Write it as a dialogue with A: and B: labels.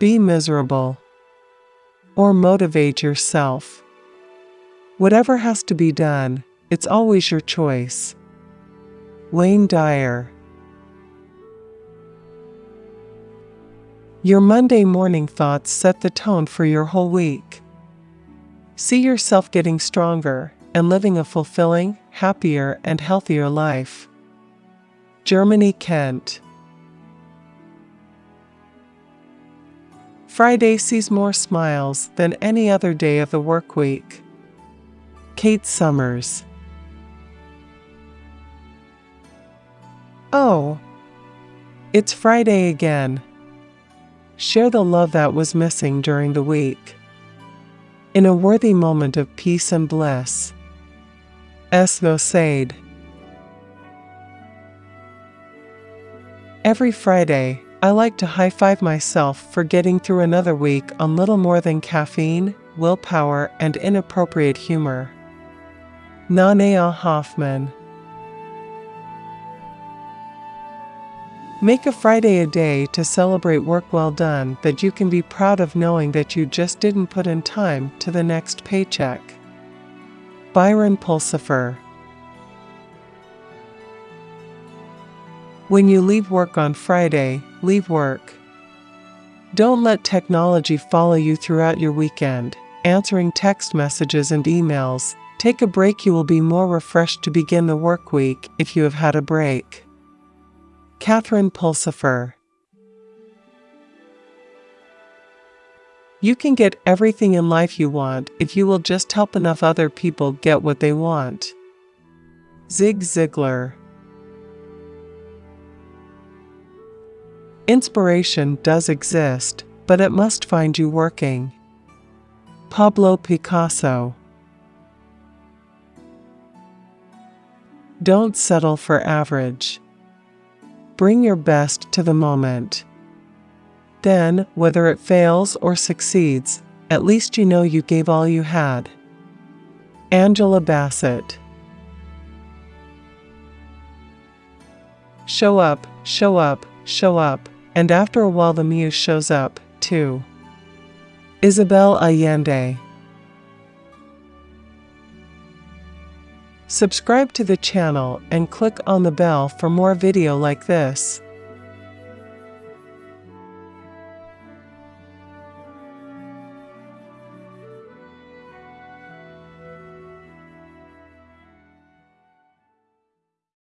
A: be miserable, or motivate yourself. Whatever has to be done, it's always your choice. Wayne Dyer Your Monday morning thoughts set the tone for your whole week. See yourself getting stronger and living a fulfilling, happier, and healthier life. Germany Kent Friday sees more smiles than any other day of the work week. Kate Summers Oh, it's Friday again share the love that was missing during the week. In a worthy moment of peace and bliss. Esno Sade. Every Friday, I like to high five myself for getting through another week on little more than caffeine, willpower, and inappropriate humor. Nanea Hoffman. Make a Friday a day to celebrate work well done that you can be proud of knowing that you just didn't put in time to the next paycheck. Byron Pulsifer When you leave work on Friday, leave work. Don't let technology follow you throughout your weekend, answering text messages and emails. Take a break, you will be more refreshed to begin the work week if you have had a break. Catherine Pulsifer. You can get everything in life you want if you will just help enough other people get what they want. Zig Ziglar. Inspiration does exist, but it must find you working. Pablo Picasso. Don't settle for average. Bring your best to the moment. Then, whether it fails or succeeds, at least you know you gave all you had. Angela Bassett. Show up, show up, show up, and after a while the muse shows up, too. Isabel Allende. Subscribe to the channel and click on the bell for more video like this.